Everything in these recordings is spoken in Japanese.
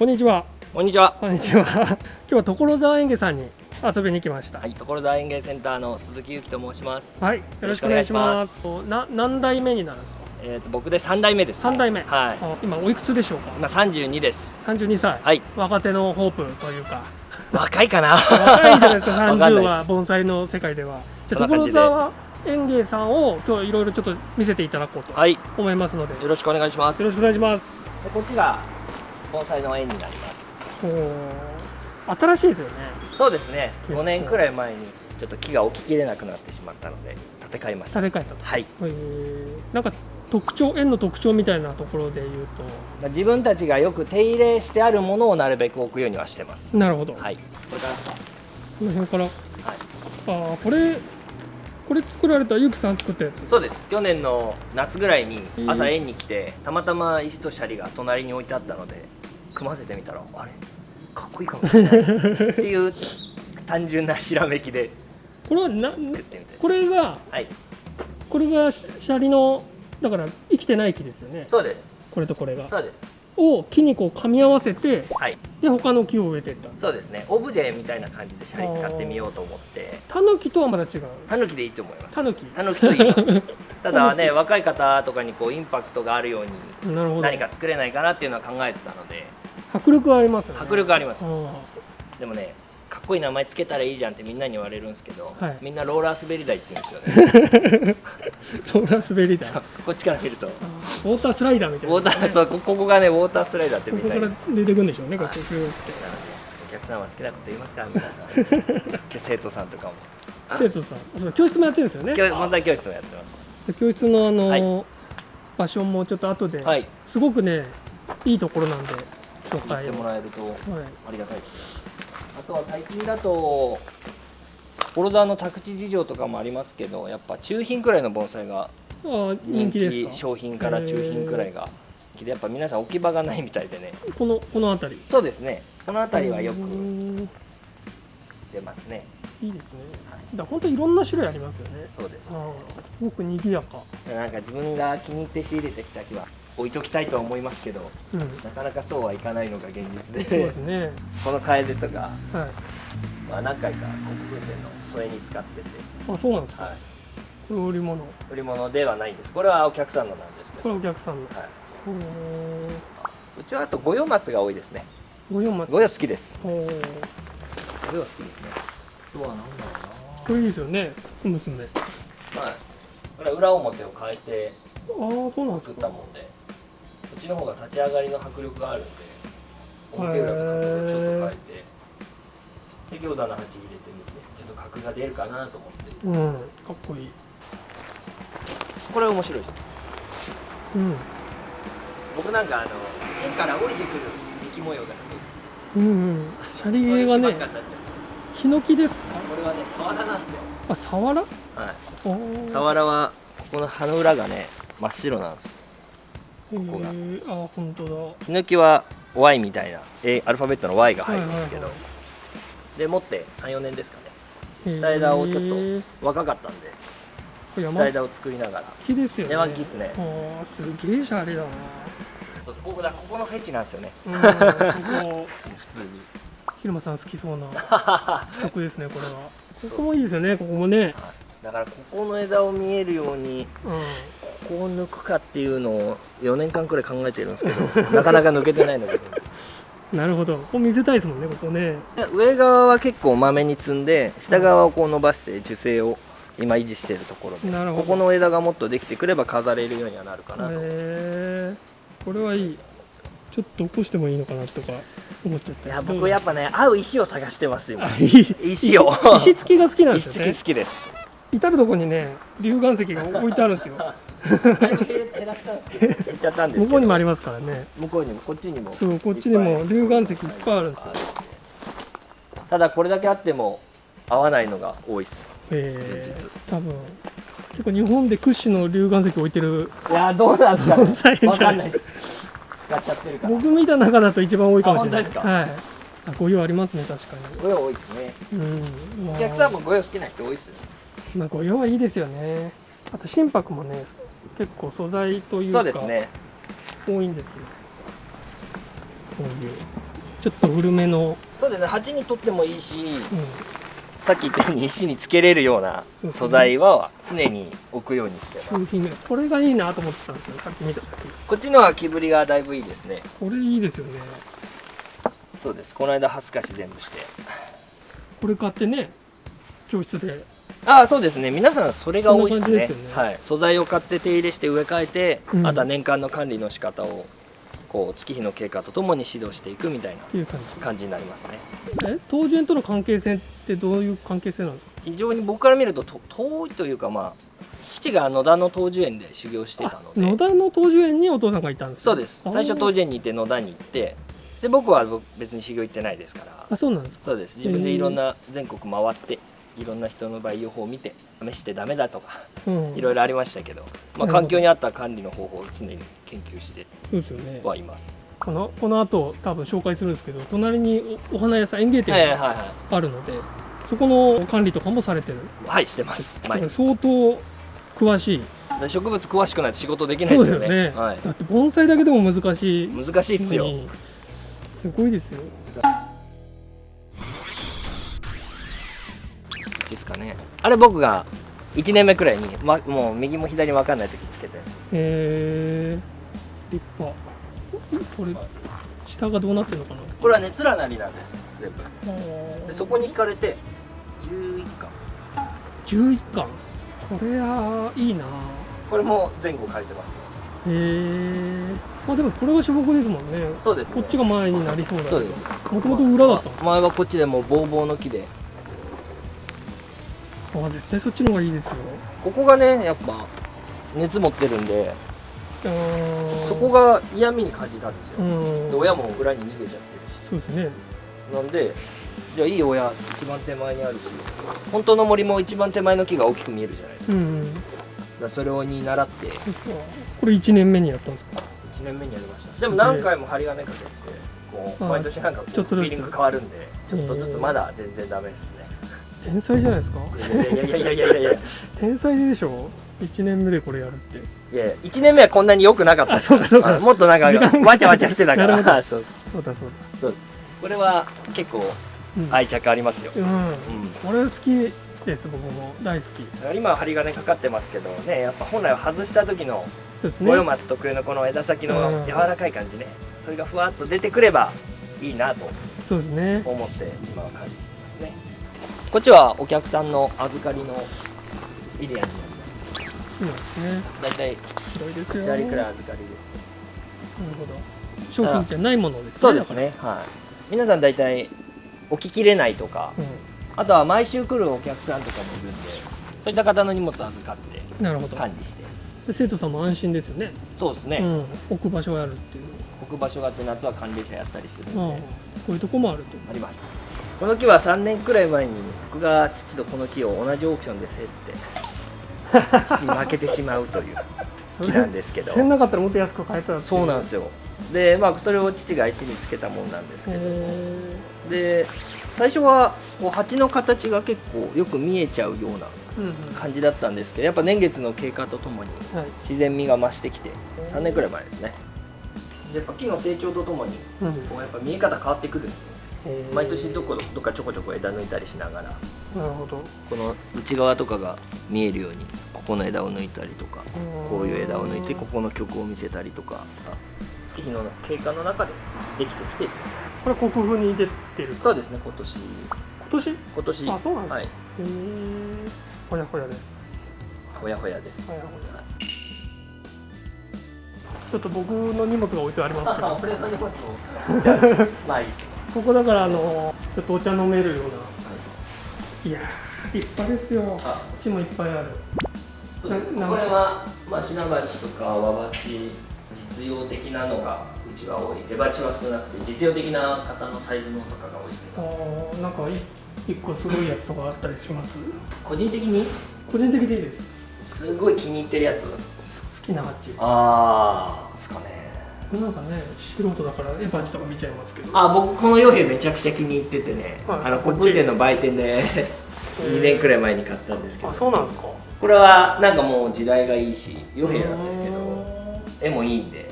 こんにちは。こんにちは。こんにちは。今日は所沢園芸さんに遊びに来ました。はい、所沢園芸センターの鈴木由紀と申します。はい、よろしくお願いします。な何代目になるんですか？えっ、と僕で三代目です、ね。三代目。はい。あ今おいくつでしょうか？今三十二です。三十二歳。はい。若手のホープというか。若いかな。若いんじゃないですか？わ 三十かんないですは盆栽の世界では。じゃあ所沢園芸さんを今日いろいろちょっと見せていただこうとはい。よ思いますので、よろしくお願いします。ろしくお願いします。でこっちが盆栽の園になります。新しいですよね。そうですね。結構五年くらい前にちょっと木が起ききれなくなってしまったので建て替えました。建て替えたと。はい。えーなんか特徴園の特徴みたいなところで言うまあ自分たちがよく手入れしてあるものをなるべく置くようにはしてます。となるほど、はい。これから。この辺からはい。ああこれこれ作られたゆうきさん作ったやつそうです去年の夏ぐらいに朝園に来てたまたま石とシャリが隣に置いてあったので組ませてみたらあれかっこいいかもしれないっていう単純なひらめきでこれはな作ってみてこれがはい。これがシシャリのだから生きてない木ですよね。そうです。これとこれが。そうです。を木にこう噛み合わせてはい。で他の木を植えていった。そうですね。オブジェみたいな感じでシャリ使ってみようと思って。タヌキとはまた違う。タヌキでいいと思います。タヌキ。タヌキと言います。ただね若い方とかにこうインパクトがあるようになるほど。何か作れないかなっていうのは考えてたので迫力はありますよね。迫力あります。あでもねかっこいい名前つけたらいいじゃんってみんなに言われるんですけど、はい。みんなローラー滑り台って言うんですよね。ー ローラー滑り台こっちから見ると。ウォータースライダーみたいな。ウォーターそうこここがねウォータースライダーってここからみんなに出てくるんでしょうねこってグーってなのでお客さんは好きなこと言いますから皆さん。生徒さんとかも。生徒さん。教室もやってるんですよね。教盆栽教室もやってます。で教室のあの、はい。場所もちょっと後で、はい。すごくねいいところなんで紹言ってもらえるとはい。ありがたいですあとは最近だと所沢の宅地事情とかもありますけどやっぱ中品くらいの盆栽が人人気商品から中品くらいが人気でやっぱ皆さん置き場がないみたいでね。このこの辺り？そうですね。この辺りはよくん。出ますね。いいですね。だから本当いろんな種類ありますよね。そうです。すごく賑やか。なんか自分が気に入って仕入れてきた木は置いときたいとは思いますけどうん。なかなかそうはいかないのが現実でそうですね。この楓とか、はい。まあ、何回か国風店の添えに使ってて、あそうなんですか、はい、これ売り物。売り物ではないんです。これはお客さんのなんですけこど、はい、れお客さんの。う。ちはあと五葉松が多いですね。ご用待五葉好きです。五葉好きですね。あとは何だろこれいいですよね。娘。あうなはい。これは裏表を変えてあーそうなんです作っかたもんで。こっちの方が立ち上がりの迫力があるんで表裏と角度をちょっと変えてで餃子の鉢入れてみてちょっと角が出るかなと思って。うん。かっこいい。これ面白いです。うん。僕なんかあの天から降りてくる雪模様がすごい好き。うんうん。シャリゲがね。ヒノキですか？これはねサワラなんですよ。あサワラ？はい。サワラはここの葉の裏がね真っ白なんです。へここが。ー。あ本当だ。ヒノキは Y みたいな A アルファベットの Y が入るんですけど、はいはいで持って34年ですかね。下枝をちょっと若かったんで下枝を作りながら。木ですよね。山木っすね。あーすげえシャレだな。そうそうここだここのフェチなんですよね。普通に。広間さん好きそうな 企画ですねこれは。ここもいいですよねここもね。だからここの枝を見えるようにうん。ここを抜くかっていうのを4年間くらい考えてるんですけど なかなか抜けてないので。なるほど。ここ見せたいですもんねここね。上側は結構まめに積んで下側をこう伸ばして樹勢を今維持しているところでなるほど。ここの枝がもっとできてくれば飾れるようにはなるかなと、へえこれはいい。ちょっと起こしてもいいのかなとか思っちゃった。いや僕やっぱね合う石を探してます今あいい。石を。石付きが好きなんで石すよね付き好きです。至る所にね龍岩石が置いてあるんですよ だいぶ減らしたんですけど。減っちゃったんです向こうにもありますからね。向こうにもこっちにも。そうこっちにも龍岩石いっぱいあるんですよ。ただこれだけあっても合わないのが多いっす。え実。ー、多分結構日本で屈指の龍岩石置いてる。いやどうなんですか盆栽じゃわかんなないいです。使っちゃってるから。僕見た中だと一番多いかもしれない。あ本当ですか？はい。あこういうありますね確かご用多いですね。にうん。まあ。お客さんもご用好きな人多いっすよまあご用はいいですよね。あと心拍もね結構素材というそかうですね。多いんですよ。こういうちょっと古めの、そうですね。鉢にとってもいいしうん、さっき言ったように石につけれるような素材は常に置くようにしてます。商品名これがいいなと思ってたんですよ。さっき見た時。こっちのは木ぶりがだいぶいいですね。これいいですよね。そうです。この間ハスカシ全部して。これ買ってね教室でああそうですね。皆さんそれが多いですね。ね。はい、素材を買って手入れして植え替えて、うん。あとは年間の管理の仕方をこう月日の経過とともに指導していくみたいな感感じになりますね。じえ？東園との関係性ってどういう関係性なんですか？非常に僕から見るとと遠いというかまあ父が野田の東樹園で修行していたので。野田の東樹園にお父さんがいたんですか？そうです。最初東樹園にいて野田に行ってで僕は別に修行行ってないですから。あそうなんですか？そうです。自分でいろんな全国回っていろんな人の培養法を見て試してダメだとかうん。いろいろありましたけど、まあ、環境に合った管理の方法を常に研究してはいます。このこの後多分紹介するんですけど隣におお花屋さん園芸店はいはいがはあるので、そこの管理とかもされてる。い、はい、してます。相当詳しい。で植物詳しくないと仕事できないですよね。ね。はい、だって盆栽だけでも難しい。難しいっすよ。すごいですよですかね。あれ僕が1年目くらいに、ま、もう右も左も分かんない時つけたやつです。へえ立派これ下がどうなってるのかな？これは熱らなりなんです。全部。でそこに引かれて11巻。11巻？これはいいなこれも前後変えてますね。へえまあでもこれが主木ですもんねそうです、ね。こっちが前になりそうだです。もともと裏だったの？前はこっちでもうボーボーの木で、あ絶対そっちの方がいいですよ。ここがねやっぱ熱持ってるんで、そこが嫌味に感じたんですよ。うん。で親も裏に逃げちゃってるし。そうですね。なんでじゃあいい親一番手前にあるし本当の森も一番手前の木が大きく見えるじゃないですか。うんだそれをに習って。これ1年目にやったんですか？1年目にやりました。でも何回も針金かけててこうあ毎年なんかフィーリング変わるんでちょっとずつまだ全然ダメですね天才じゃないですか？いやいやいやいやいやいや天才でしょ？1年目でこれやるって。やいや1年目はこんなに良くなかった。あそうかそうか。あもっとなんかわちゃわちゃしてたから。そうそう。だそうそう。これは結構愛着ありますよ、うん、うん。これ好きです僕も。大好き。今は針金かかってますけどねやっぱ本来は外した時の五葉松特有のこの枝先の柔らかい感じね、それがふわっと出てくればいいなとそうですね。思って今は感じこっちはお客さんの預かりのエリアになります。いいですねだいたい広いですよ。1割くらいなる預かりです。ほど。商品じゃないものですねそうですねはい。皆さんだいたい起ききれないとかだかあとは毎週来るお客さんとかもいるんでそういった方の荷物預かってうん、なるほど。管理して。で生徒さんも安心ですよね。そうですね、うん、置く場所があるっていう。置く場所があって夏は管理者やったりするんで、こういうとこもあると。ありますこの木は3年くらい前に僕が父とこの木を同じオークションで競って 父に負けてしまうという木なんですけど。せんなかったらもっと安く買えたそうなんですよ。でまあそれを父が石につけたもんなんですけど。へで最初はこう鉢の形が結構よく見えちゃうような感じだったんですけどやっぱ年月の経過とともにはい。自然味が増してきて3年くらい前ですね。でやっぱ木の成長とともにうん。こうやっぱ見え方変わってくる。んで毎年どこどっかちょこちょこ枝抜いたりしながらなるほど。この内側とかが見えるようにここの枝を抜いたりとかこういう枝を抜いてここの曲を見せたりとか月日の経過の中でできてきている。これ国風に出てる？そうですね今年。今年？へ今年。あそうなんですか。はい。えほやほやです。ほやほやです。ほやほや。ちょっと僕の荷物が置いてありますけど。俺の荷物を。まあいいですねここだからあのちょっとお茶飲めるような。いやー立派ですよ。あ。血もいっぱいある。そうですなこれは、まあ、シナバチとかワバチ実用的なのがうちは多い。出鉢は少なくて実用的な型のサイズのとかが多いですけあどーなんかい一個すごいやつとかあったりします？個人的に？個人的でいいです。すごい気に入ってるやつ。好きなハッチああですかねなんかね素人だからエバチとか見ちゃいますけど。あ僕この傭兵めちゃくちゃ気に入っててね、はい。あの国分店の売店で2年くらい前に買ったんですけど。あそうなんですか。これはなんかもう時代がいいし傭兵なんですけどう絵もいいんで。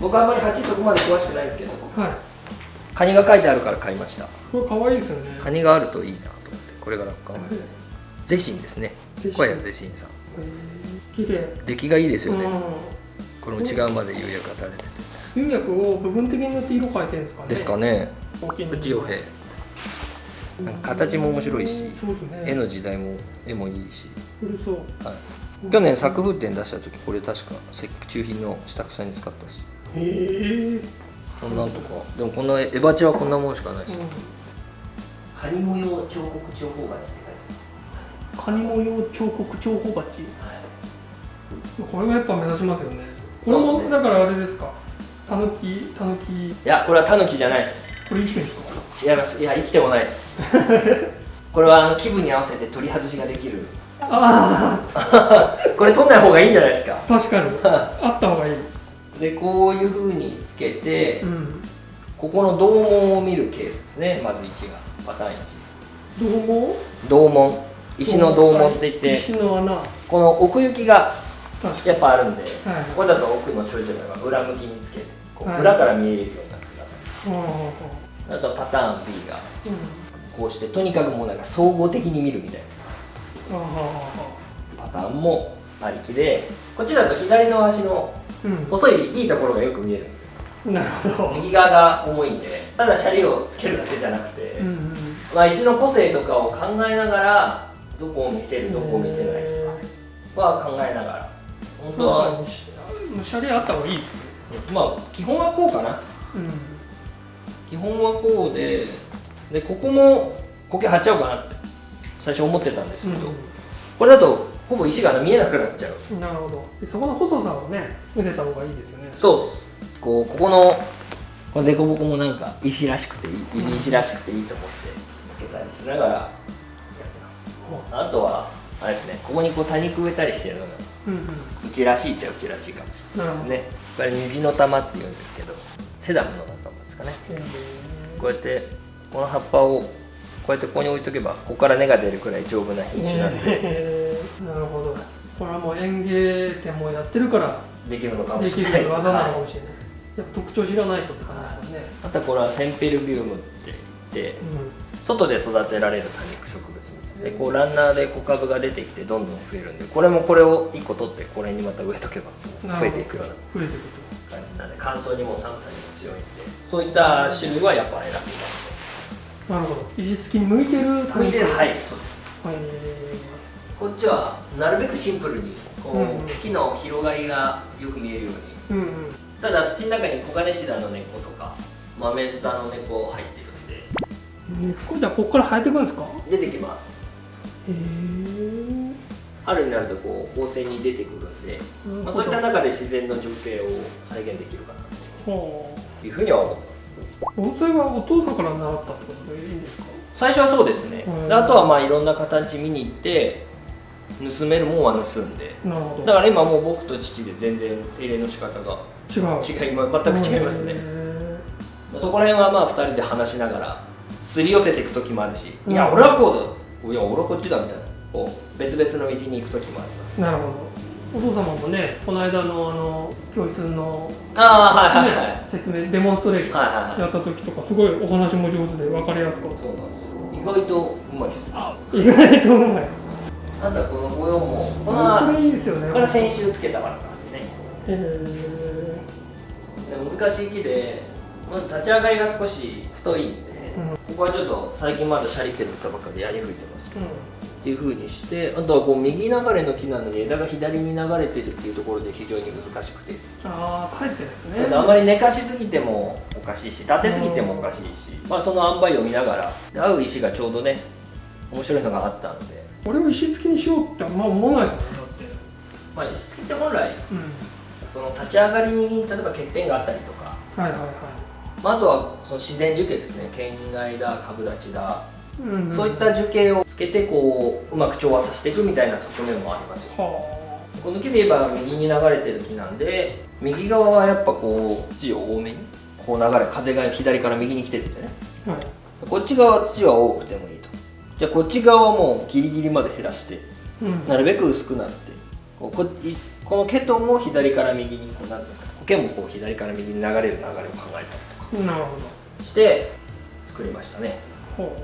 僕あんまり鉢そこまで詳しくないんですけど。はい。カニが書いてあるから買いました。これ可愛いですよね。カニがあるといいなと思ってこれが楽観ゼシンですね。小屋ゼシンさん。えー。綺麗。出来がいいですよね。うんこの内側まで釉薬が垂れてて。釉薬を部分的によって色変えてるんですかね。ですかね。大きいの。プチヨヘなんか形も面白いしね。絵の時代も絵もいいし、古そう。はい、去年作風展出した時これ確か石中品の下草に使ったっす。へえ。こんなんとか。でもこんなエバチはこんなもんしかないです。よ、カニ模様彫刻長方鉢ってカニ模様彫刻長方鉢書いてます、これがやっぱ目立ちますよねこれそうですね。もだからあれですか？たぬきたぬきいやこれはタヌキじゃないです。これ生きてるんですか？違います。いや生きてもないです。これはあの気分に合わせて取り外しができる。あ これ取んない方がいいんじゃないですか？あ確かに。あった方がいい。でこういう風につけて、うん。ここの銅門を見るケースですね。まず1がパターン1どうも銅門。石の銅門って言って石の穴。この奥行きがやっぱあるんで、ここだと奥のちょいちょいが裏向きにつけてこうはい。裏から見えるような姿。あとパターン B がうん。こうしてとにかくもうなんか総合的に見るみたいな。パターンもありきでこっちだと左の足のうん。細いいいところがよく見えるんですよ。なるほど。右側が重いんでただシャリをつけるだけじゃなくて、まあ、石の個性とかを考えながらどこを見せるどこを見せないとかは考えながら本当はシャリあった方がいいですねまあ基本はこうかな。うん基本はこうででここも苔貼っちゃおうかなって最初思ってたんですけど、これだとほぼ石が見えなくなっちゃう。うん、なるほど。でそこの細さをね見せた方がいいですよね。そうっす。こうここのこの凸凹もなんか石らしくていい指石らしくていいと思ってつけたりしながらやってます。あとはあれですねここにこう多肉植えたりしてるのがうんうん。うちらしいっちゃうちらしいかもしれないですね。これ虹の玉っていうんですけどセダムの仲間ですかね。えこうやってこの葉っぱをこうやってここに置いとけばここから根が出るくらい丈夫な品種なんで。えー。なるほど。これはもう園芸店もやってるからできるのかもできしれないです。る技なのかはいもしれない。やっぱ特徴知らないとって感じですよね。あとはこれはセンペルビウムって言って外で育てられる多肉植物でこうランナーで小株が出てきてどんどん増えるんでこれもこれを1個取ってこれにまた植えとけば増えていくような感じなんで乾燥にも寒さにも強いんでそういった種類はやっぱ選びますとなるほど。石付きに向いてる向いてるははいそうです。こっちはなるべくシンプルにこう、うんうん。木の広がりがよく見えるように。うんうん。ただ土の中にコガネシダの根っことか豆ズタの根っこ入ってるんで。根っこじゃあここから生えてくるんですか？出てきます春になるとこう旺盛に出てくるんで、まあ、そういった中で自然の情景を再現できるかなほというふうには思ってます。う。盆栽はお父さんから習ったってことでいいんですか？最初はそうですね。あとはまあいろんな形見に行って盗めるもんは盗んで。だから今もう僕と父で全然手入れの仕方が違う。違いま全く違いますね。へそこら辺はまあ2人で話しながらすり寄せていく時もあるし、うんいや俺はこうだいや俺はこっちだみたいな。こう別々の道に行く時もあります。ーなるほど。お父様もねこの間のあの教室の、ああはいはいはい。説明デモンストレーションはいはいはい。やった時とかすごいお話も上手で分かりやすかった。そうなんです意外とうまいっす。あ意外とうまい。とこの模様も。ここのれいいですよね。これ先週つけたバラなんですね。えで難しい木でまず立ち上がりが少し太いここはちょっと最近まだシャリ削ったばっかでやり吹いてます。けーど、っていう風にしてあとはこう右流れの木なのに枝が左に流れてるっていうところで非常に難しくて、ああ帰ってですね。あまり寝かしすぎてもおかしいし立てすぎてもおかしいし、まあ、その塩梅を見ながらで合う石がちょうどね面白いのがあったんで、これを石付きにしようってあんま思わないだって。まあ、石付きって本来うん。その立ち上がりに例えば欠点があったりとか、はいはいはまあ、あとはその自然樹形ですね。県外だ株立ちだ、い、うんうん。そういった樹形をつけてこううまく調和させていくみたいな側面もありますよ。はこの木で言えば右に流れてる木なんで右側はやっぱこう土を多めにこう流れ風が左から右に来てるんでね。あはい。こっち側は土は多くてもいいと。じゃあこっち側はもうギリギリまで減らしてうん。なるべく薄くなってこうこいこの毛とも左から右にこうなんていうんですか苔もこう左から右に流れる流れを考えたりとかなるほど。して作りましたね。ほ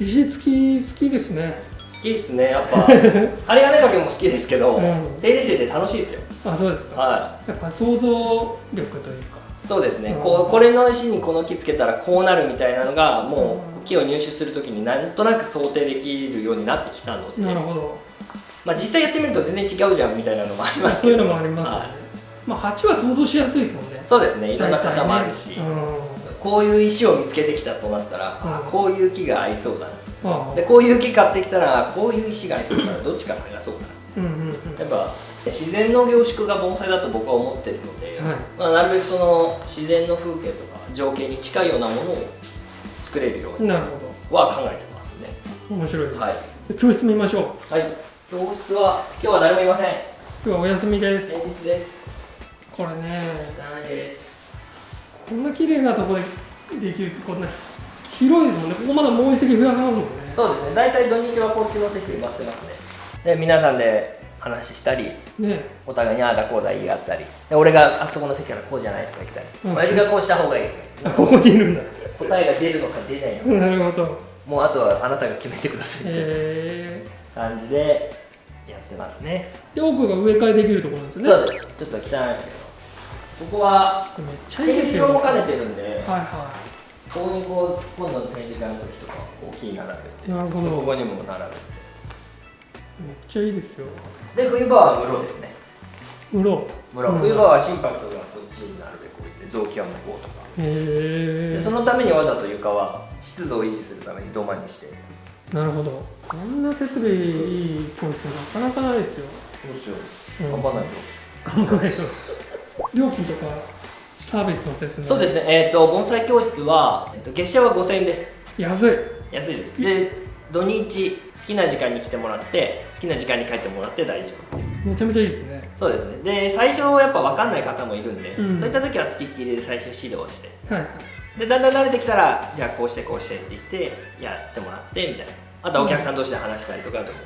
う。石付き好きですね。好きっすねやっぱ。針金掛けも好きですけど、うん。手入れしてて楽しいですよ。あそうですか。はやっぱ想像力というか。いそうですね、うん。こうこれの石にこの木つけたらこうなるみたいなのがもう木を入手するときになんとなく想定できるようになってきたので、なるほど。まあ、実際やってみると全然違うじゃんみたいなのもありますけど。そういうのもありますよね、はい。まあ鉢は想像しやすいですもんね。そうですね。いろんな型もあるし、大体ねこういう石を見つけてきたとなったら、うん。あこういう木が合いそうだな。うん。でこういう木買ってきたらこういう石が合いそうだからどっちか探そうかな。うんうんうん。やっぱ自然の凝縮が盆栽だと僕は思ってるので、はい。まあ、なるべくその自然の風景とか情景に近いようなものを作れるようになるほは考えてますね。ど面白い。です、はい、教室見ましょう。はい、教室は今日は誰もいません。今日はお休みです。前日です。これね残念ですこんな綺麗なところでできるってこんな広いですもんね。ここまだもう一席増やせますもんね。そうですね。大体土日はこっちの席埋まってますね。で皆さんで話したりね。お互いにああだこうだ言い合ったり。で俺があそこの席からこうじゃないとか言ったり。うん。親父がこうした方がいい。とかここにいるんだ。答えが出るのか出ないのか。なるほど。もうあとはあなたが決めてくださいってえ感じでやってますね、ー、で奥が植え替えできるところなんですよね。そうです。ちょっと汚いですけどここはめっちゃいい展ですよ。示場も兼ねてるんで、はいはここにこう今度の展示会の時とか大きい並べていなるほどここにも並べて。めっちゃいいですよ。で冬場は室ですね。室、うん。冬場は心拍がこっちになるべく置いて臓器は向こうとか。へえでそのためにわざと床は湿度を維持するために土間にして。なるほど。こんな設備いい教室なかなかないですよ。どうしよ。うん。頑張らないと、頑張らないと料金とかサービスの説明。そうですね。えっ、と盆栽教室は、えっと月謝は5000円です。安い。安いです。で土日好きな時間に来てもらって好きな時間に帰ってもらって大丈夫です。めちゃめちゃいいですね。そうですね。で最初やっぱ分かんない方もいるんで、うん。そういった時は付きっきりで最初指導して。はいでだんだん慣れてきたらじゃあこうしてこうしてって言ってやってもらってみたいな。あとはお客さん同士で話したりとかでも、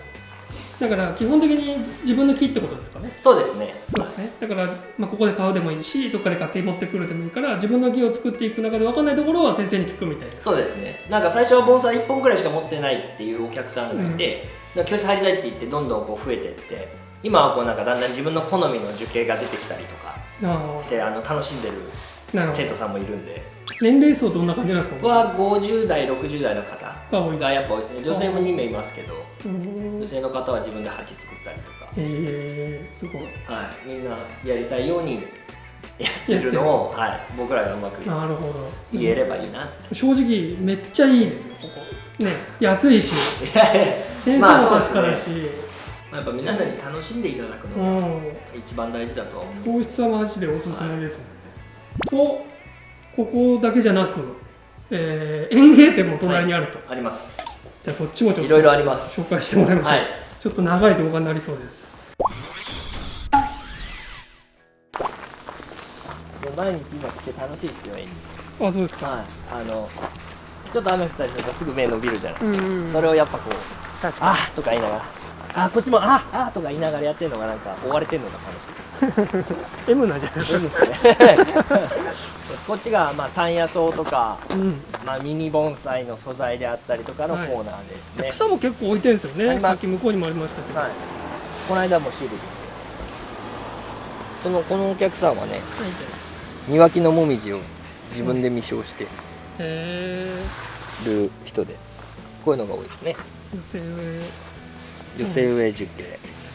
だから基本的に自分の木ってことですかね。そうですね。そうですね。だから、まあ、ここで買うでもいいしどっかで買って持ってくるでもいいから自分の木を作っていく中で分かんないところは先生に聞くみたいな。そうですね。なんか最初は盆栽1本くらいしか持ってないっていうお客さんがいて、だから教室入りたいって言ってどんどんこう増えてって今はこうなんかだんだん自分の好みの樹形が出てきたりとかあしてあの楽しんでる生徒さんもいるんで。年齢層どんな感じなんですか？は50代60代の方が多いがやっぱ多いですね。女性も2名いますけど。うん女性の方は自分で鉢作ったりとか、えー、すごい。はい、みんなやりたいようにやってるのを、はい、僕らがうまくなるほど。言えればいいな、正直めっちゃいいですよここ。ね安いし。先生まあもそうです確かだし、やっぱ皆さんに楽しんでいただくうのがん。一番大事だとは思う。教室はマジでおすすめですね、とここだけじゃなく、えー園芸店も隣にあると、ありますじゃあそっちもちょっといろいろあります。紹介してもらいましょう、はい。ちょっと長い動画になりそうです。毎日今来て楽しいですよあそうですか、はい。あのちょっと雨降ったりするとすぐ目伸びるじゃないですか、うんうんそれをやっぱこうあーとか言いながらあーこっちもあーあーとか言いながらやってるのがなんか追われてるのが楽しいです。に M なんじゃないですそうですね。こっちがまあ山野草とか、か、うん、まあ、ミニ盆栽の素材であったりとかのコーナーですね、草も結構置いてるんですよね。さっき向こうにもありましたけど、はい、この間もシールでそのこのお客さんはね庭木のもみじを自分で未消してる人でこういうのが多いですね女性上女性植え樹形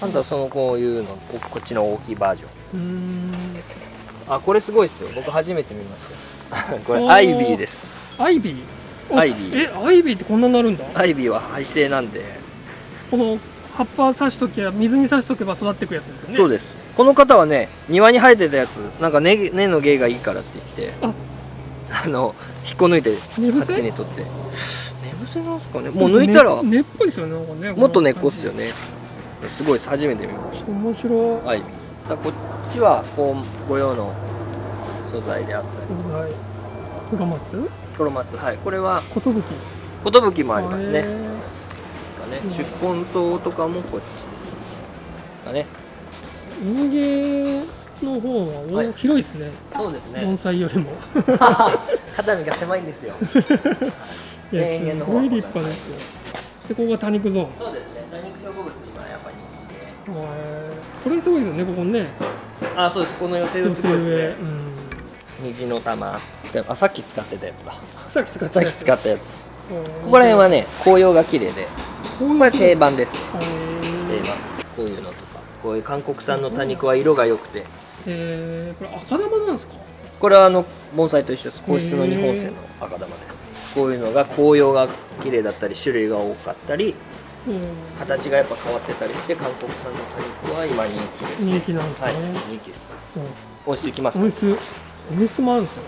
あとはそのこういうのここっちの大きいバージョン。あこれすごいですよ。僕初めて見ました。よ これアイビーです。アイビー？おアイビー。えアイビーってこんなになるんだ？アイビーは廃性なんで。この葉っぱ刺しときゃ水に刺しとけば育っていくやつですよね。そうです。この方はね庭に生えてたやつなんか根根の芸がいいからって言ってあ。あの引っこ抜いて鉢に取ってなんですかね。もう抜いたら。ね。根っぽいですよねなんかね。もっと根っこっすよね。すごいで。す初めて見まし面白い。たアイビーだこっちはこう御用の素材であったり。はい黒松？黒松。はい。これは寿。寿もありますね。へですかね。うん。宿根草とかもこっちですかね。ー園芸の方は大はい。広いですね、そうです盆栽よりも。肩身が狭いんですよ いやすごい立派で。すよでここが多肉ゾーン。そうですね。多肉植物今やっぱ人気で。これすごいですよねここね。あそうです。この寄せ植えすごいですね。うん。虹の玉。あさっき使ってたやつだ。さっき使ってさっき使っったやつこここら辺はね紅葉が綺麗で。ここれ定番ですね。定え番。こういうのとか。こういう韓国産の多肉は色が良くて。えー、これ赤玉なんですか？これはあの盆栽と一緒です。皇室の日本製の赤玉ですこういうのが紅葉が綺麗だったり種類が多かったりうん。形がやっぱ変わってたりして韓国産の多肉は今人気です人気なんですね、はい人気です。うん。温室い。きますか温室温室もあるんですよ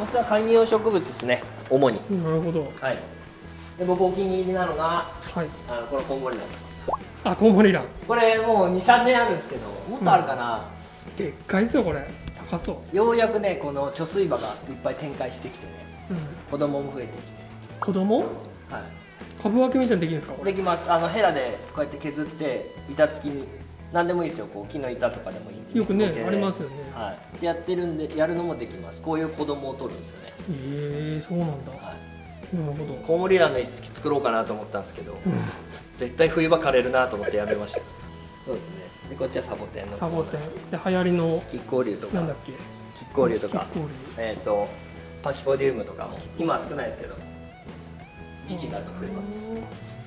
温室は観葉植物ですね。主に。なるほど。はい。で僕お気に入りなのがはい。あのこのコウモリなんです。あコウモリラン。これもう23年あるんですけどもっとあるかな、でっかいですよこれ高そう、ようやくねこの貯水場がいっぱい展開してきてねうん、子供も増えてきて。子供？はい。株分けみたいにできるんですか？できます。あのヘラでこうやって削って板付きに何でもいいですよ。こう木の板とかでもいいんでよくねありますよね。はい。でやってるんでやるのもできます。こういう子供を取るんですよね。ええそうなんだ。はい。なるほど、コウモリランの一式作ろうかなと思ったんですけどうん、絶対冬場枯れるなと思ってやめましたそうですね。でこっちはサボテンのサボテン。で流行りの亀甲竜とか。なんだっけ？亀甲竜とか。キッコーえっ、とパキポディウムとかも。今は少ないですけど。時期になると増えます。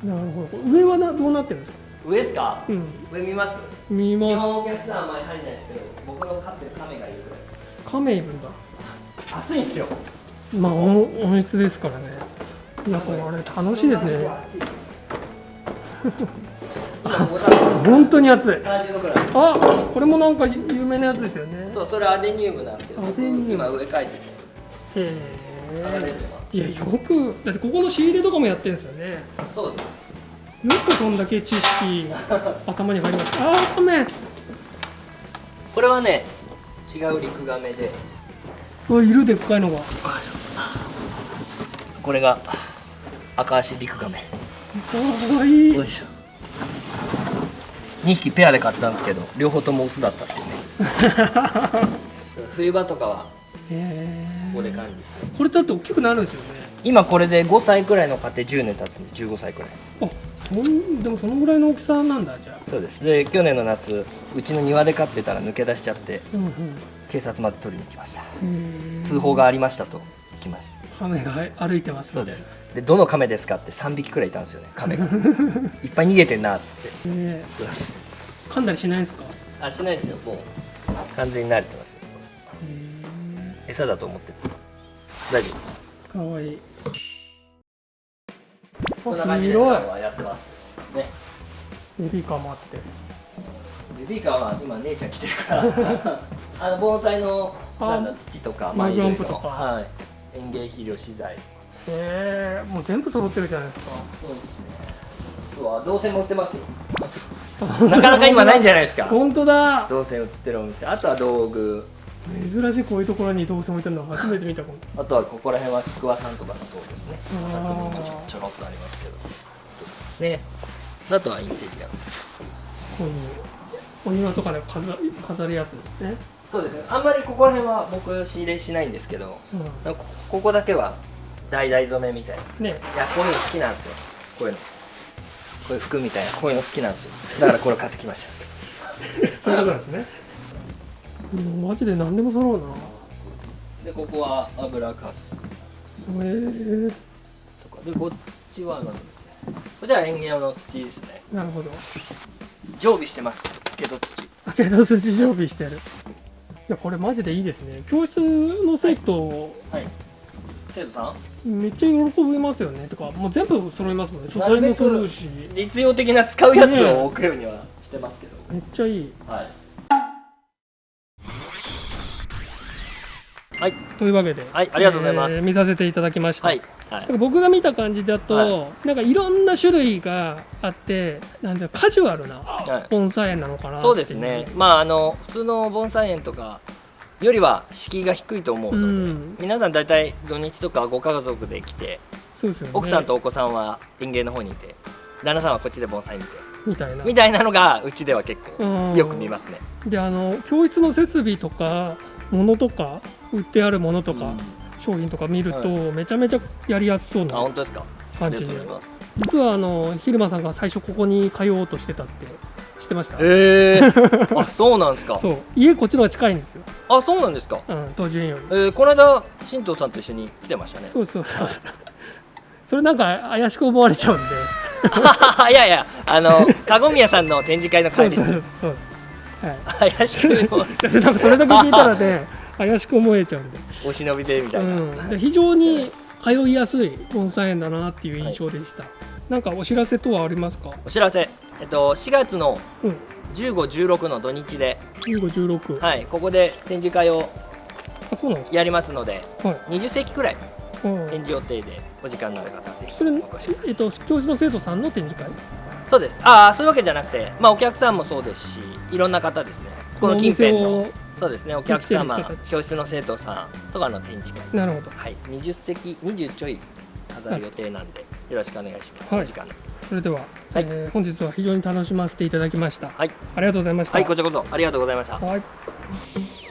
ルなるほど。上はなどうなってるんですか？上ですか？うん。上見ます？見ま日本お客さんはあんまり入んないですけど僕の飼ってるカメがいるくらいです。すカメいるんだ。暑いんですよ。まあ温温室ですからね。いやこれあれ楽しいですね本当に暑い。30度くらい。あこれもなんか有名なやつですよね。そうそれアデニウムなんですけど僕アデニウム。今上描いてて。へえいやよくだってここの仕入れとかもやってるんですよね。よそうです。くそんだけ知識頭に入ります。あーカメこれはね違うリクガメで。うわいるでっかいのが。これが赤足リクガメかわいい。よいしょ2匹ペアで買ったんですけど両方ともオスだったっていうね。冬場とかはへここでえ管理してこれだって大きくなるんですよね。今これで5歳くらいの家庭10年経つんで15歳くらい。あそんでもそのぐらいの大きさなんだじゃあ。そうです。で去年の夏うちの庭で飼ってたら抜け出しちゃってうんうん。警察まで取りに来ました。通報がありましたと聞きましたカメが歩いてますそうです。でどの亀ですかって3匹くらいいたんですよね。亀が。いっぱい逃げてんなっつって。ねそうです噛んだりしないんですか？あしないですよ。もう完全に慣れてますよ。へ餌だと思ってる。大丈夫。えかわいい。こんな感じでやってます。ね。ベビーカーもあって。ベビーカーは今姉ちゃん来てるから。あの盆栽のあなんだ土とかマグランプいろ。はい、園芸肥料資材。へえもう全部揃ってるじゃないですか。そうですね。うわ銅線も売ってますよ。なかなか今ないんじゃないですか。本当だ。銅線売ってるお店。あとは道具。珍しいこういうところに動線置いてるの初めて見たかも。あとはここら辺は菊和さんとかの道具ですね。ちょろっとありますけど。ね。あとはインテリア。こういうお庭とかで飾飾るやつですね、そうですね。あんまりここら辺は僕仕入れしないんですけどう、こここだけは橙染めみたいな。んね。いやこういうの好きなんですよ。こういうの。こういう服みたいな。こういうの好きなんですよ。だからこれ買ってきました。そういうことなんですね。もうマジで何でも揃うな。でここは油かす。へえ。とか。でこっちは何こっちは園芸用の土ですね。なるほど。常備してます。けど土。あけど土常備してるいやこれマジでいいですね。教室の生徒、はい。生徒さん？めっちゃ喜びますよね。とかもう全部揃いますもんね。素材も揃うし。実用的な使うやつを置くようにはしてますけど、めっちゃいい。はいはい。というわけで、はいありがとうございます。えー見させていただきました、はいはい。なんか僕が見た感じだと、はなんかいろんな種類があってなんだカジュアルなはい。盆栽園なのかなっていそうですね。まああの普通の盆栽園とかよりは敷居が低いと思ううので、ん。皆さん大体土日とかご家族で来てそうですよね。奥さんとお子さんは園芸の方にいて旦那さんはこっちで盆栽見てみたいな。みたいなのがうちでは結構うん。よく見ますね。であの教室の設備とかものとか売ってあるものとか、うん。商品とか見ると、はめちゃめちゃやりやすそうあな感じで。実はあの昼間さんが最初ここに通おうとしてたって知ってました？へえ あそうなんですか？そう。家こっちの方が近いんですよ、あそうなんですか？うん、東寺園より。えー、この間新藤さんと一緒に来てましたね。そうそうそう。それなんか怪しく思われちゃうんで。いやいやあの籠宮さんの展示会の会です。そうそうそうはい怪しくなんかそれだけ聞いたらね怪しく思えちゃうんでお忍びでみたいな、うん、で非常に通いやすい盆栽園だなっていう印象でした、なんかお知らせとはありますか？お知らせ。えっと4月のうん。1516の土日で。1516、はい。ここで展示会をやりますのでかはい。20席くらいうん。展示予定でお時間のある方はぜひそれ、お越しください。えっと、教師の生徒さんの展示会？そうです。ああそういうわけじゃなくてまあお客さんもそうですしいろんな方ですね。この近辺のそうですねお客様教室の生徒さんとかの展示会。をなるほど。はい。20席20ちょい飾る予定なんで、よろしくお願いします、はい。お時間。それでは、はい。えー本日は非常に楽しませていただきました、はい。ありがとうございました。はいこちらこそ。ありがとうございました。はい